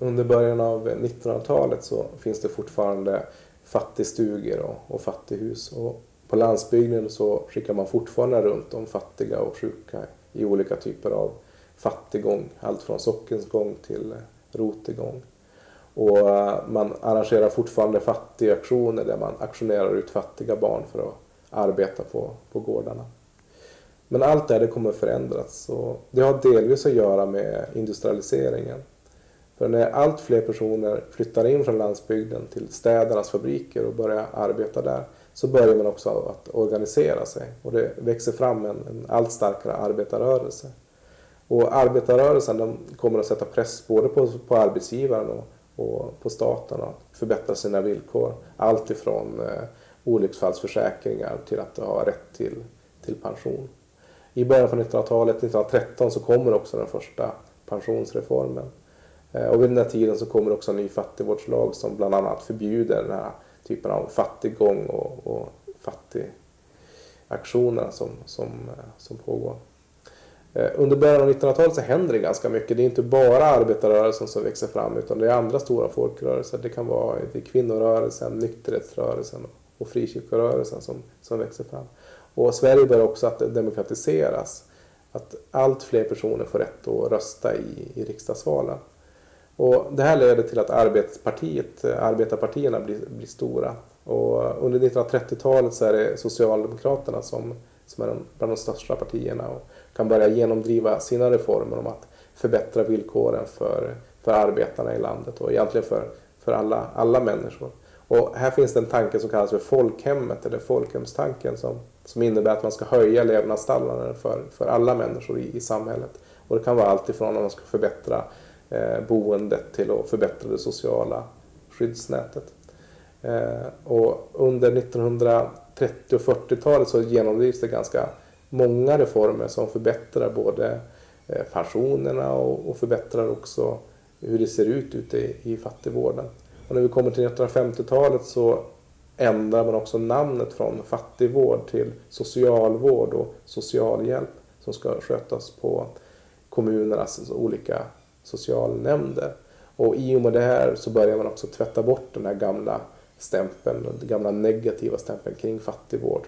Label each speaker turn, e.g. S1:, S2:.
S1: under början av 1900-talet så finns det fortfarande fattigstugor och, och fattighus. Och på landsbygden så skickar man fortfarande runt de fattiga och sjuka i olika typer av fattigång. Allt från sockensgång till rotegång. Och eh, man arrangerar fortfarande fattigaktioner där man aktionerar ut fattiga barn för att arbeta på, på gårdarna. Men allt det här det kommer förändras och det har delvis att göra med industrialiseringen. För när allt fler personer flyttar in från landsbygden till städernas fabriker och börjar arbeta där så börjar man också att organisera sig och det växer fram en, en allt starkare arbetarrörelse. Och arbetarrörelsen de kommer att sätta press både på, på arbetsgivaren och, och på staten att förbättra sina villkor. Allt ifrån eh, olycksfallsförsäkringar till att ha rätt till, till pension. I början på 1900-talet, 1913, så kommer också den första pensionsreformen. Eh, och vid den här tiden så kommer också en ny fattigvårdslag som bland annat förbjuder den här typen av fattiggång och, och fattigaktioner som, som, eh, som pågår. Eh, under början av 1900-talet så händer det ganska mycket. Det är inte bara arbetarrörelsen som växer fram utan det är andra stora folkrörelser. Det kan vara det kvinnorörelsen, nykterhetsrörelsen och frikyrkorörelsen som, som växer fram. Och Sverige börjar också att demokratiseras. Att allt fler personer får rätt att rösta i, i riksdagsvalen. Och det här leder till att arbetspartiet, eh, arbetarpartierna blir, blir stora. Och under 1930-talet så är det Socialdemokraterna som, som är bland de största partierna och kan börja genomdriva sina reformer om att förbättra villkoren för, för arbetarna i landet och egentligen för, för alla, alla människor. Och här finns det en tanke som kallas för folkhemmet eller folkhemstanken som, som innebär att man ska höja levnadsstandarden för, för alla människor i, i samhället. Och det kan vara allt ifrån att man ska förbättra Eh, boendet till att förbättra det sociala skyddsnätet. Eh, och under 1930 och 40-talet så genomdrivs det ganska många reformer som förbättrar både eh, pensionerna och, förbättrar också hur det ser ut ute i, fattigvården. Och när vi kommer till 1950-talet så ändrar man också namnet från fattigvård till socialvård och socialhjälp som ska skötas på kommunernas olika socialnämnder. Och i och med det här så börjar man också tvätta bort den här gamla stämpeln, den gamla negativa stämpeln kring fattigvård.